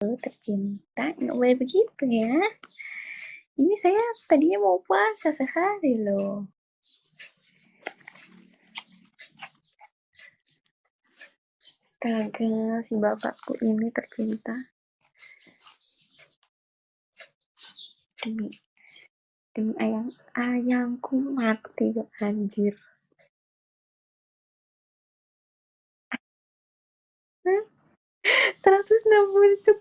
tercinta nggak boleh begitu ya ini saya tadinya mau puasa sehari loh Astaga, si bapakku ini tercinta. Demi demi ayang ayangku mati ya anjir. 160